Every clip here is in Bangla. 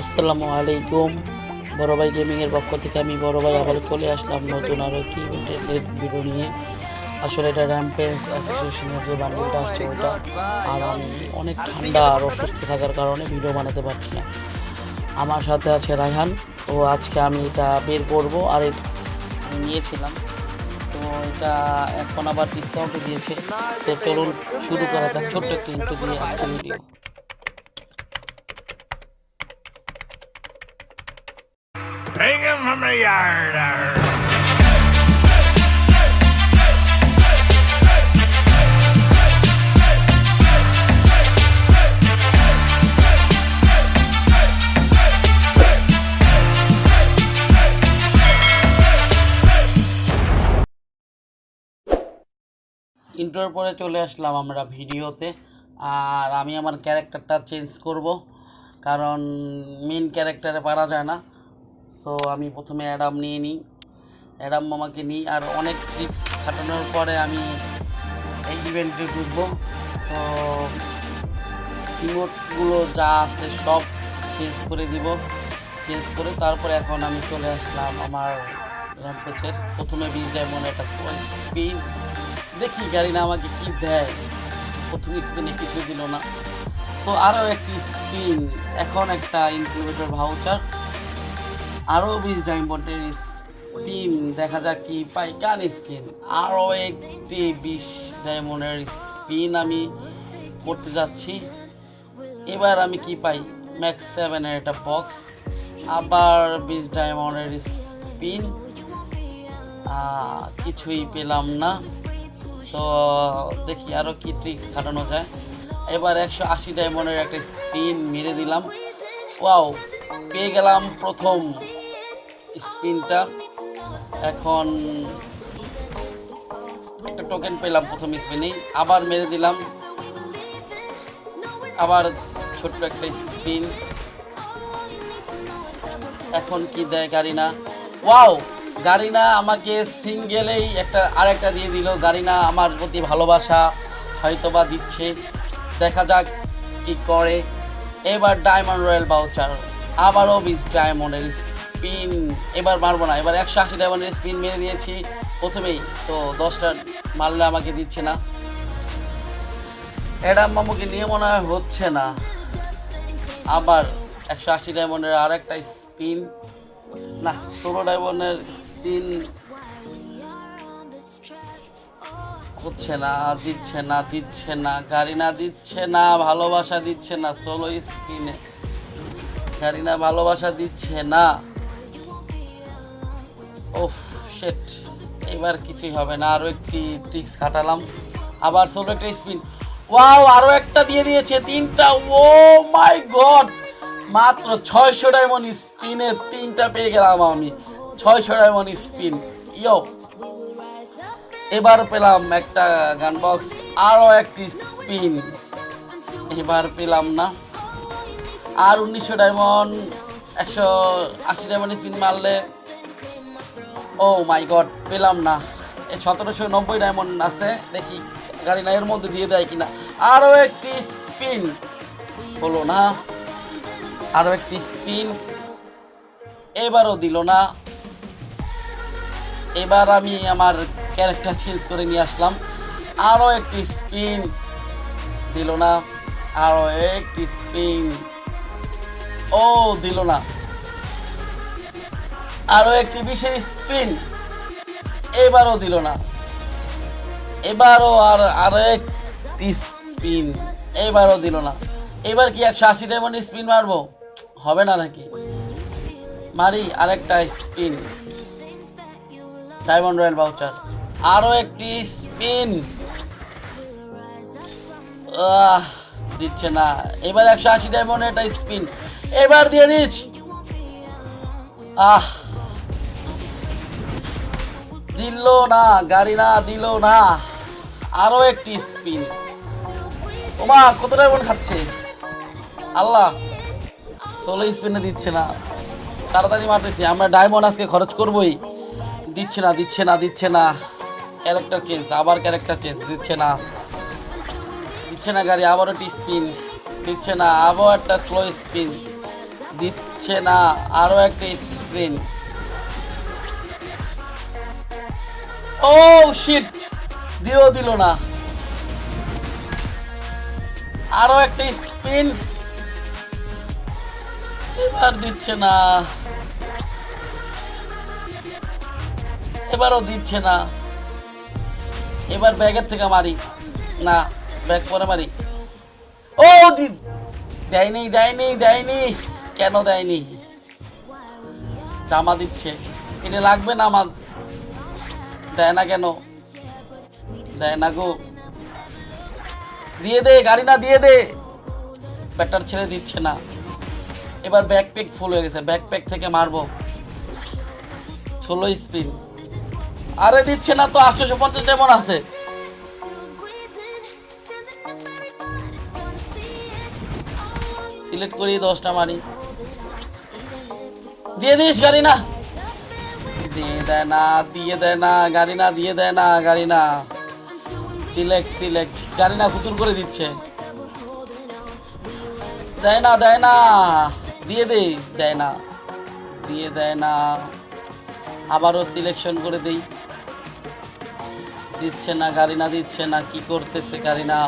আসসালামু আলাইকুম। বড় ভাই গেমিংয়ের পক্ষ থেকে আমি বড় ভাই আবার চলে আসলাম নতুন আরও একটি ইন্টারনেট ভিডিও নিয়ে। আসলে এটা র্যাম্পেন্স অ্যাসোসিয়েশনের যে বান্ডেলটা আসছে ওটা আর আমি অনেক ঠান্ডা আর অসুস্থ থাকার কারণে ভিডিও বানাতে পারছি না। আমার সাথে আছে রায়হান। তো আজকে আমি এটা বের করব। আর নিয়েছিলাম। তো এটা এখন আবার ডিসকাউন্টে দিয়েছে। তো চলুন শুরু করা যাক। ছোট্ট একটু ইন্টু দিয়ে আজকে video Hang him from the yard. arr. ইন্টোর পরে চলে আসলাম আমরা ভিডিওতে, আর আমি আমার ক্যারেক্টারটা চেঞ্জ করব, কারণ মেন ক্যারেক্টারে পারা যায় না সো আমি প্রথমে অ্যাডাম নিয়ে নিই। অ্যাডাম মামাকে নিই আর অনেক ট্রিক্স খাটানোর পরে আমি এই ইভেন্টে ঢুকবো। তো ইমোটগুলো যা আছে সব চেঞ্জ করে দিব। চেঞ্জ করে তারপরে এখন আমি চলে আসলাম আমার র্যাম্পেজের প্রথমে বিশ ডায়মন্ড একটা স্পিন দেখি গাড়ি না আমাকে কি দেয়। প্রথম স্পিনে কিছু দিল না। তো আরও একটি স্পিন এখন একটা ইনকিউবেটর ভাউচার আরও বিশ ডায়মন্ডের স্পিন দেখা যাক কি পাই কান স্কিন আরও একটি বিশ ডায়মন্ডের স্পিন আমি করতে যাচ্ছি। এবার আমি কি পাই? ম্যাক্স সেভেনের একটা বক্স আবার বিশ ডায়মন্ডের স্পিন কিছুই পেলাম না। তো দেখি আরও কি ট্রিক্স খাটানো যায়। এবার একশো আশি ডায়মন্ডের একটা স্পিন মেরে দিলাম। ওয়াও পেয়ে গেলাম প্রথম। স্পিনটা এখন একটা টোকেন পেলাম প্রথম স্পিনেই আবার মেরে দিলাম। আবার ছোট্ট একটা স্পিন এখন কি দেয় গাড়ি না ওয়াও! গাড়িনা আমাকে সিঙ্গেলেই একটা, আরেকটা দিয়ে দিল। গাড়িনা আমার প্রতি ভালোবাসা হয়তো বা দিচ্ছে। দেখা যাক কি করে। এবার ডায়মন্ড রয়্যাল বাউচার আবারও বিশ ডায়মন্ডের স্পিন এবার মারবো না। এবার একশো আশি ডায়মন্ডের স্পিন মেরে দিয়েছি প্রথমেই। তো দশটা মারলে আমাকে দিচ্ছে না। অ্যাডাম মামুকে নিয়ে মনে হয় হচ্ছে না। আবার একশো আশি ডায়মন্ডের আর একটা স্পিন। না, ষোলো ডায়মন্ডের স্পিন হচ্ছে না, দিচ্ছে না দিচ্ছে না গাড়ি না দিচ্ছে না, ভালোবাসা দিচ্ছে না, ষোলো স্পিনে। গাড়ি না ভালোবাসা দিচ্ছে না। ওফ শেট এবার কিছুই হবে না আরও একটি ট্রিক্স খাটালাম। আবার ষোলো একটা স্পিন ওয়াও আরও একটা দিয়ে দিয়েছে, তিনটা। ও মাই গড মাত্র ছয়শো ডায়মন্ড স্পিনে তিনটা পেয়ে গেলাম আমি। ছয়শো ডায়মন্ড স্পিন ইয়ো এবার পেলাম একটা গান বক্স আরও একটি স্পিন এবার পেলাম না। আর উনিশশো ডায়মন্ড একশো আশি ডায়মন্ড স্পিন মারলে ও মাই গড পেলাম না। সতেরোশো নব্বই ডায়মন্ড আছে, দেখি গাড়ি না এর মধ্যে দিয়ে দেয় কিনা। আরও একটি স্পিন হলো না। আরও একটি স্পিন এবারও দিল না। এবার আমি আমার ক্যারেক্টার চেঞ্জ করে নিয়ে আসলাম। আরও একটি স্পিন দিল না। আরও একটি স্পিন ও, দিল না। আরও একটি বিশেষ স্পিন এবারও দিল না। এবারও আর আরও একটি স্পিন এবারও দিল না। এবার কি একশো আশি ডায়মন্ড স্পিন মারবো? হবে না নাকি? মারি আরেকটা স্পিন ডায়মন্ড রয়্যাল বাউচার আরও একটি স্পিন দিচ্ছে না। এবার একশো আশি ডায়মন্ড একটা স্পিন এবার দিয়ে দিচ্ছ। আহ। দিল না, গাড়ি না, দিল না। আরও একটি স্পিন ওমা, কতটা ডায়মন্ড খাচ্ছে? আল্লাহ, ষোলো স্পিনে দিচ্ছে না। তাড়াতাড়ি মারতেছি, আমরা ডায়মন্ড আজকে খরচ করবই। দিচ্ছে না দিচ্ছে না দিচ্ছে না। ক্যারেক্টার চেঞ্জ আবার ক্যারেক্টার চেঞ্জ দিচ্ছে না। দিচ্ছে না গাড়ি আবারও একটি স্পিন দিচ্ছে না আবো একটা স্লো স্পিন দিচ্ছে না আরও একটা স্পিন ও শিট দিও দিল না। আরও একটা স্পিন এবার দিচ্ছে না। এবারও দিচ্ছে না। এবার ব্যাগের থেকে মারি। না, ব্যাগ পরে মারি। ও, দি দেয়নি দেয়নি দেয়নি। কেন দেয়নি? জামা দিচ্ছে। এটা লাগবে না আমার দেয় না কেন? দেয় না গো। দিয়ে দে, গাড়ি না, দিয়ে দে। ব্যাটার ছেড়ে দিচ্ছে না। এবার ব্যাকপ্যাক ফুল হয়ে গেছে। ব্যাকপ্যাক থেকে মারবো। ষোলো স্পিন আরে দিচ্ছে না তো, আটশোশো পঞ্চাশ যেমন আছে। সিলেক্ট করি, দশটা মারি। দিয়ে দিস, গাড়ি না। দিয়ে দেয় না, দিয়ে দেয় না, গাড়ি না, দিয়ে দেয় না, গাড়ি না। সিলেক্ট সিলেক্ট গাড়ি না ফুতুর করে দিচ্ছে। দেয় না দেয় না, দিয়ে দে, দেয় না, দিয়ে দেয় না। আবারও সিলেকশন করে দেই। দিচ্ছে না, গাড়ি না দিচ্ছে না, কি করতেছে গাড়ি না।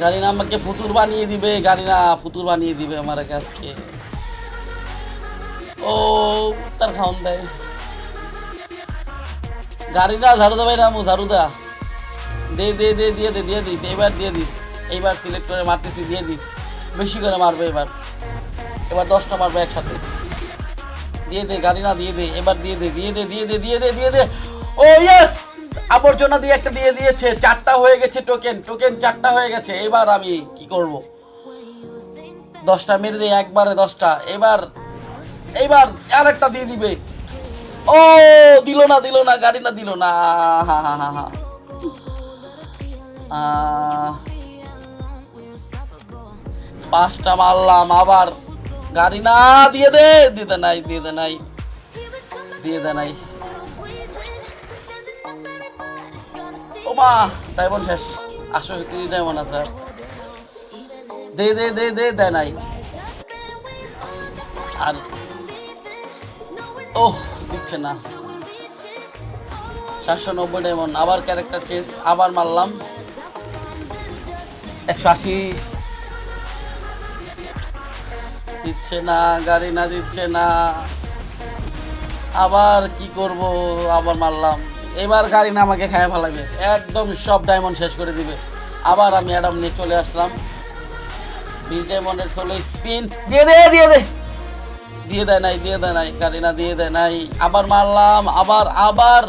গাড়ি না আমাকে ফুতুর বানিয়ে দিবে, গাড়ি না ফুতুর বানিয়ে দিবে আমার কাছকে ও, তার খাওন দেয়। গাড়ি না ঝাড়ু দেবে না মু ঝাড়ু দা। দে দে দে, দিয়ে দে, দিয়ে দিস এবার দিয়ে দিস। এইবার সিলেক্ট করে মারতেছি, দিয়ে দিস। বেশি করে মারবে এবার। এবার দশটা মারবে একসাথে। দিয়ে দে, গাড়ি না দিয়ে দে, এবার দিয়ে দে দিয়ে দে দিয়ে দে দিয়ে দে দিয়ে দে। ও ইয়েস আবর্জনা দিয়ে একটা দিয়ে দিয়েছে। চারটা হয়ে গেছে টোকেন টোকেন চারটা হয়ে গেছে। এবার আমি কি করব? দশটা মেরে দিই একবারে দশটা। এবার এইবার আর একটা দিয়ে দিবে। ও, দিল না দিল না, গাড়ি না দিল না। হা হা হা পাঁচটা মারলাম, আবার গাড়ি না, দিয়ে দে দিয়ে দে নাই, দিয়ে দে নাই। দিয়ে দে নাই। ও মা ডায়মন্ড শেষ। আসো ডায়মন্ড আছে। আর। দে দে দে দে নাই। আর দিচ্ছে না। সাতশো নব্বই ডায়মন্ড আবার ক্যারেক্টার চেঞ্জ আবার মারলাম। একশো আশি। দিচ্ছে না, গাড়ি না দিচ্ছে না। আবার কি করব, আবার মারলাম। এবার গাড়ি না আমাকে খায় ফেলাবে একদম সব ডায়মন্ড শেষ করে দিবে। আবার আমি অ্যাডাম নিয়ে চলে আসলাম। বিশ ডায়মন্ডের ষোলো স্পিন দিয়ে দে দিয়ে দে। দিয়ে দেয় নাই, দিয়ে দেয় নাই, গাড়ি না দিয়ে দেয় নাই। আবার মারলাম, আবার আবার।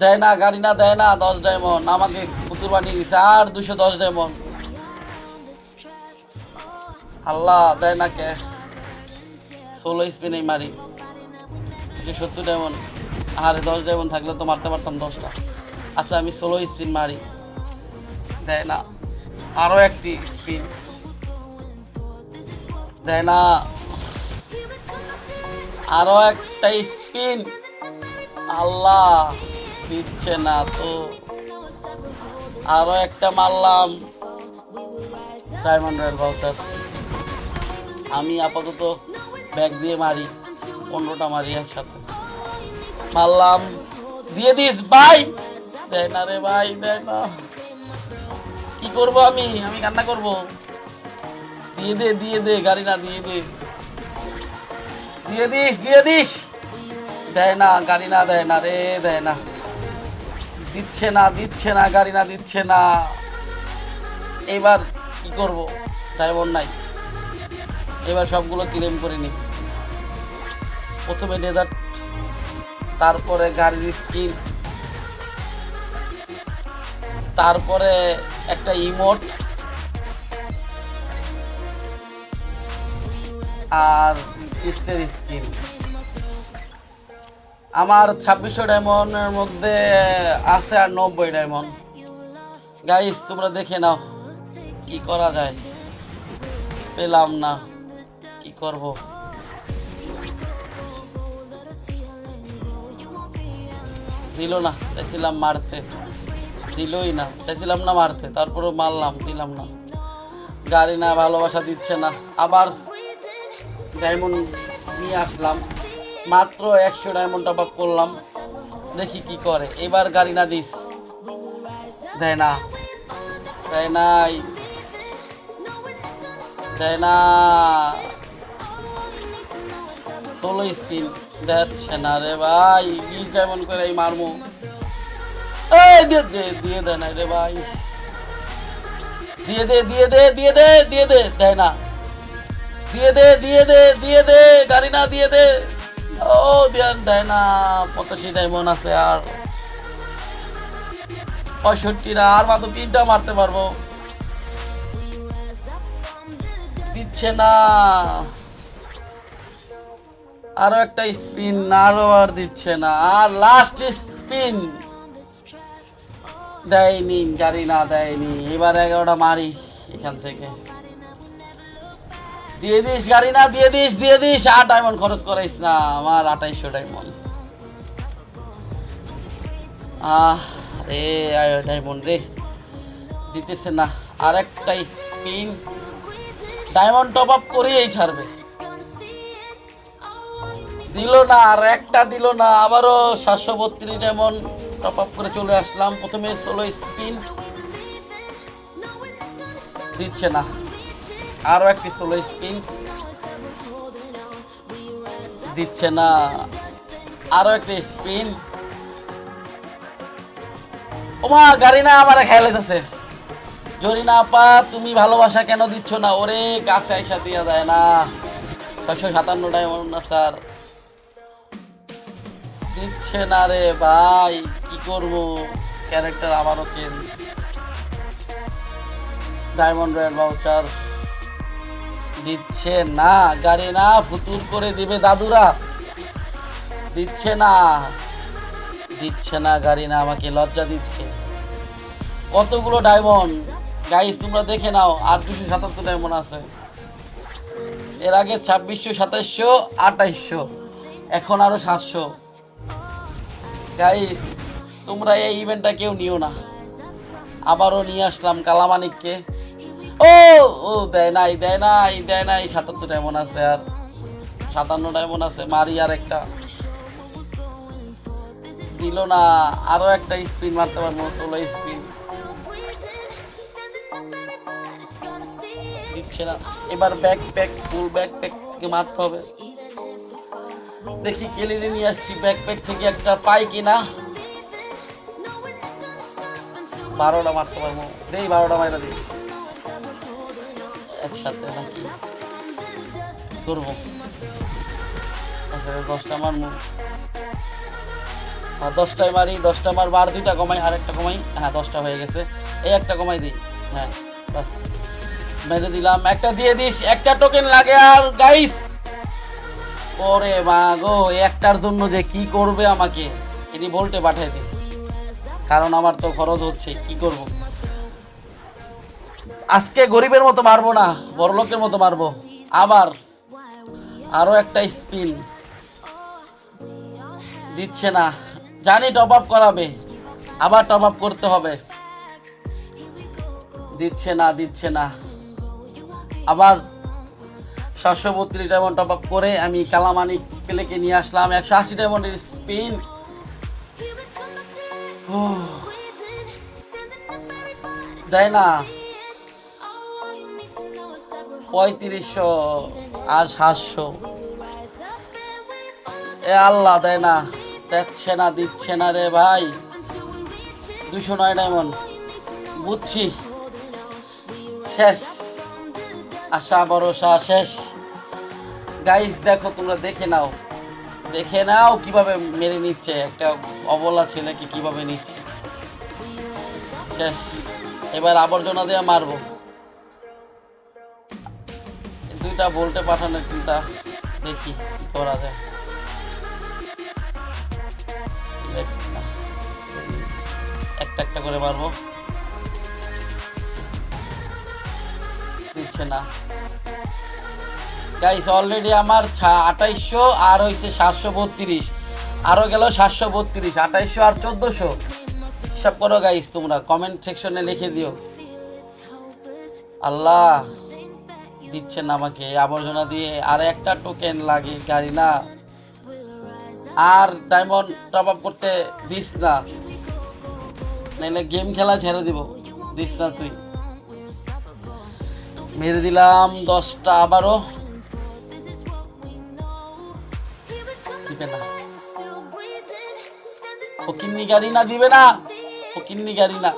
দেয় না, গাড়ি না, দেয় না, দশ ডায়মন্ড। আমাকে পুতুর বানিয়ে দিছে, আর দুশো দশ ডায়মন্ড। আল্লাহ, দেয় না কে? ষোলো স্পিনেই মারি। দুশো সত্তর ডায়মন্ড। আরে দশ ডায়মন্ড থাকলে তো মারতে পারতাম দশটা। আচ্ছা আমি ষোলো স্পিন মারি। দেয় না। আরও একটি স্পিন। দেয় না। আরও একটা স্পিন আল্লাহ, দিচ্ছে না তো। আরও একটা মারলাম। Diamond royal voucher. আমি আপাতত ব্যাগ দিয়ে মারি, পনেরোটা মারি একসাথে। মারলাম। দিয়ে দিস, ভাই! দেয় না রে ভাই, দেয় না। কি করব আমি? আমি কান্না করব। দিয়ে দে দিয়ে দে গাড়ি না দিয়ে দে। দিয়ে দিস দিয়ে দিস। দেয় না, গাড়ি না, দেয় না রে, দেয় না। দিচ্ছে না দিচ্ছে না, গাড়ি না, দিচ্ছে না। এবার কি করব? ড্রাইভার নাই। এবার সবগুলো ক্লেম করে নি। প্রথমে ডেজার্ট তারপরে গাড়ির স্কিন তারপরে একটা ইমোট আর ফিস্টের স্কিন আমার ছাব্বিশশো ডায়মন্ডের মধ্যে আছে আর নব্বই ডায়মন্ড। গাইস তোমরা দেখে নাও, কি করা যায়। পেলাম না, কি করব? দিল না, চাইছিলাম মারতে। দিলই না, চাইছিলাম না মারতে তারপরে মারলাম, দিলাম না। গাড়ি না, ভালোবাসা দিচ্ছে না। আবার ডায়মন্ড নিয়ে আসলাম। মাত্র একশো ডায়মন্ড টপ আপ করলাম। দেখি কি করে। এবার গাড়ি না দিস। দেয় না। দেয় নাই। দেয় না। ষোলো স্পিন দেখছে না রে ভাই। বিশ ডায়মন্ড করে এই মারমু দিয়ে দে দিয়ে দে না রে ভাই। দিয়ে দে দিয়ে দে দিয়ে দে দিয়ে দে, দেয় না। দিয়ে দে দিয়ে দে দিয়ে দে, গাড়ি না দিয়ে দে। ও, দেন, দেয় না, পঁচাশি ডায়মন্ড আছে আর। পঁয়ষট্টিটা আর মাত্র তিনটা মারতে পারব। দিচ্ছে না। আরও একটা স্পিন আরও আর দিচ্ছে না। আর লাস্ট স্পিন দেয়নি জানি না দেয়নি। এবার এগারোটা মারি এখান থেকে। দিয়ে দিস, গাড়ি না, দিয়ে দিস দিয়ে দিস। আট ডায়মন্ড খরচ করাইস না, আমার আঠাইশশো ডায়মন্ড আহ আয় ডায়মন্ড রে। দিতেছে না আর একটা স্পিন ডায়মন্ড টপ আপ করেই ছাড়বে। দিল না, আর একটা দিল না, আবারও সাতশো বত্রিশ ডায়মন্ড টপ আপ করে চলে আসলাম। প্রথমে ষোলো স্পিন দিচ্ছে না। আরও একটি ষোলো স্পিন দিচ্ছে না। আরও একটি স্পিন। ওমা, গাড়ি না আমার খেয়ালে আছে। জরিনা আপা তুমি ভালোবাসা কেন দিচ্ছ না? ওরে, কাছে আইসা দিয়া দেয় না। ছয়শো না স্যার দিচ্ছে না রে ভাই, কি করব? ক্যারেক্টার আবারও চেঞ্জ ডায়মন্ড রয়্যাল ভাউচার দিচ্ছে না, গাড়ি না ফুতুর করে দিবে দাদুরা। দিচ্ছে না। দিচ্ছে না, গাড়ি না, আমাকে লজ্জা দিচ্ছে। কতগুলো ডায়মন্ড গাইস তোমরা দেখে নাও, আর দুশো সাতাত্তর ডায়মন্ড আছে। এর আগে ছাব্বিশশো সাতাইশশো আঠাইশশো, এখন আরও সাতশো। গাইস তোমরা এই ইভেন্টটা কেউ নিও না। আবারও নিয়ে আসলাম কালামানিককে। ও ও, দেয় নাই দেয় নাই দেয় নাই, সাতাত্তর ডায়মন্ড আছে আর। সাতান্ন ডায়মন্ড আছে, মারি আর একটা। দিল না, আরও একটা স্পিন মারতে পারব, ষোলো স্পিন। দিচ্ছে না। এবার back pack full back pack থেকে মারতে হবে। দেখি কেলিরে নিয়ে আসছি ব্যাক প্যাক থেকে একটা পাই কিনা। বারোটা মারতে পারব। দেই বারোটা মাইরা দিই। একসাথে নাকি করব। দশটা মারবো আর দশটায় মারি, দশটা মার বার, দুইটা কমাই আর একটা কমাই। হ্যাঁ দশটা হয়ে গেছে। এই একটা কমাই দিই। হ্যাঁ বাস মেরে দিলাম। একটা দিয়ে দিস, একটা টোকেন লাগে আর গাইস ওরে মা গো একটার জন্য যে কি করবে আমাকে? এটি বলতে পাঠাই দিই। কারণ আমার তো খরচ হচ্ছে, কি করব? আজকে গরিবের মতো মারবো না বড় লোকের মতো মারবো। আবার আরও একটা স্পিন। দিচ্ছে না। জানি টপ আপ করাবে আবার টপ আপ করতে হবে। দিচ্ছে না দিচ্ছে না। আবার সাতশো বত্রিশ ডায়মন্ড টপ আপ করে আমি কালামানি পেলেকে নিয়ে আসলাম। একশো আশি ডায়মন্ডের স্পিন যায় না। পঁয়ত্রিশশো আর সাতশো। এ আল্লাহ দেয় না, দেখছে না, দিচ্ছে না রে ভাই। দুশো নয় ডায়মন্ড। বুঝছি। শেষ। আশা, ভরসা, শেষ। গাইস দেখো, তোমরা দেখে নাও। দেখে নাও কীভাবে মেরে নিচ্ছে। একটা অবলা ছেলেকে কীভাবে নিচ্ছে। শেষ। এবার আবর্জনা দিয়ে মারবো। দুইটা বলতে পাঠানোর চিন্তা। দেখি করা যায়। একটা একটা করে মারবো। দিচ্ছে না। গাইস অলরেডি আমার আঠাইশশো আর হয়েছে সাতশো বত্রিশ। আরও গেল সাতশো বত্রিশ, আঠাইশশো আর চোদ্দোশো। হিসাব করো গাইস তোমরা কমেন্ট সেকশনে লিখে দিও। আল্লাহ। দিচ্ছে না আমাকে, আবর্জনা দিয়ে আর একটা টোকেন লাগে গাড়ি না। আর ডায়মন্ড টপ আপ করতে দিস না। নাহলে গেম খেলা ছেড়ে দিব, দিস না তুই। মেরে দিলাম দশটা আবারও। না। ফকিন্নি গাড়ি না, দিবে না। ফকিন্নি গাড়ি না।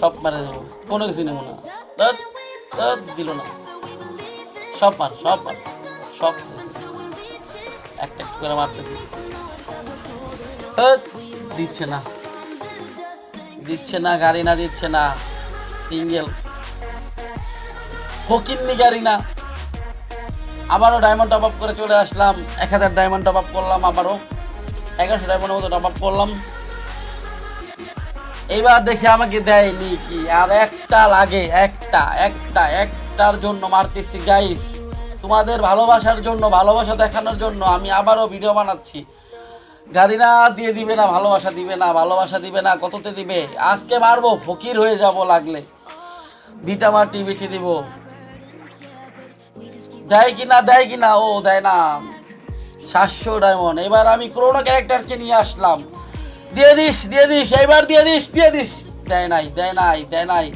সব মারে দেবো কোনো কিছু নেব না। দিল না। সব মার সব মার সব একটা একটা করে মারতেছি। দিচ্ছে না। দিচ্ছে না, গাড়ি না দিচ্ছে না। সিঙ্গেল। ফকিন্নি গাড়ি না। আবারও ডায়মন্ড টপ আপ করে চলে আসলাম। এক হাজার ডায়মন্ড টপ আপ করলাম আবারও। এগারোশো ডায়মন্ডের মতো টপ আপ করলাম। এইবার দেখে আমাকে দেয়নি কি। আর একটা লাগে, একটা একটা, একটার জন্য মারতেছি গাইস তোমাদের ভালোবাসার জন্য, ভালোবাসা দেখানোর জন্য আমি আবারও ভিডিও বানাচ্ছি। গাড়ি না দিয়ে দিবে না, ভালোবাসা দিবে না, ভালোবাসা দিবে না, কততে দিবে? আজকে মারবো, ফকির হয়ে যাব লাগলে। ভিটামাটি বেছে দিব। দেয় কি না, দেয় কি না? ও, দেয় না। সাতশো ডায়মন্ড এবার আমি ক্রোনো ক্যারেক্টারকে নিয়ে আসলাম। দিয়ে দিস দিয়ে দিস, এইবার দিয়ে দিস দিয়ে দিস। দেয় নাই দেয় নাই দেয় নাই।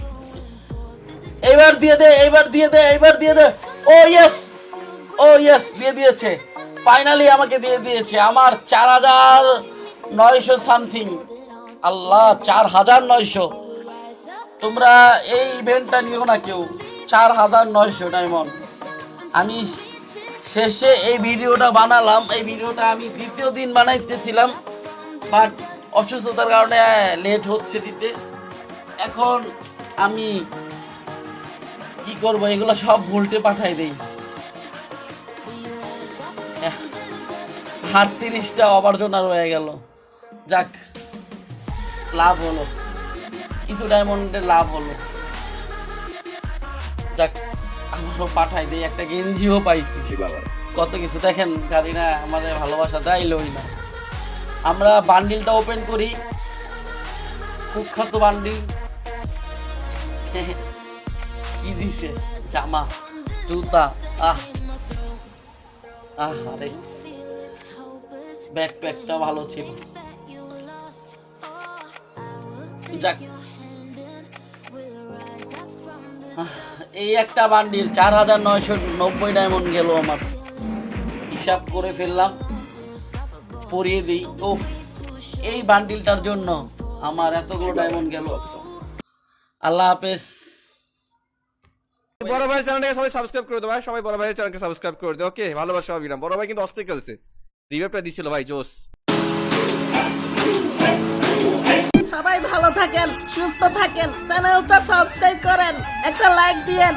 এইবার দিয়ে দে, এইবার দিয়ে দে, এইবার দিয়ে দে। ও ইয়েস ও ইয়েস দিয়ে দিয়েছে। ফাইনালি আমাকে দিয়ে দিয়েছে আমার চার হাজার নয়শো সামথিং আল্লাহ, চার হাজার নয়শো। তোমরা এই ইভেন্টটা নিও না কেউ। চার হাজার নয়শো, ডায়মন্ড। আমি শেষে এই ভিডিওটা বানালাম। এই ভিডিওটা আমি দ্বিতীয় দিন বানাইতেছিলাম। বাট অসুস্থতার কারণে লেট হচ্ছে দিতে। এখন আমি কি করব? এগুলো সব ভুলটে পাঠাই দেই। আটত্রিশটা অবার্জনা রয়ে গেল। যাক লাভ হলো। কিছু ডায়মন্ডের লাভ হলো। যাক আমারও পাঠাই দেই। একটা গেঞ্জিও পাইছি। কত কিছু। দেখেন গাড়ি না আমাদের ভালোবাসা দেয়লই না। আমরা বান্ডিলটা ওপেন করি। কুখ্যাত বান্ডিল। কি দিছে? জামা, জুতা, আহ। আহ আরে ব্যাকপ্যাকটা ভালো ছিল। যাক। এই একটা বান্ডিল, চার হাজার নয়শো নব্বই ডায়মন্ড গেল আমার। হিসাব করে ফেললাম। পরিয়ে দিই। ওফ এই বান্ডিলটার জন্য আমার এতগুলো ডায়মন্ড গেল। আল্লাহ হাফেজ। বড় ভাই চ্যানেলটাকে সবাই সাবস্ক্রাইব করে দাও ভাই সবাই বড় ভাইয়ের চ্যানেলকে সাবস্ক্রাইব করে দাও ওকে ভালোবাসা না। বড় ভাই কিন্তু অস্থির খেলছে। রিভাইভটা দিছিল ভাই জোস সবাই ভালো থাকেন সুস্থ থাকেন চ্যানেলটা সাবস্ক্রাইব করেন একটা লাইক দিয়েন।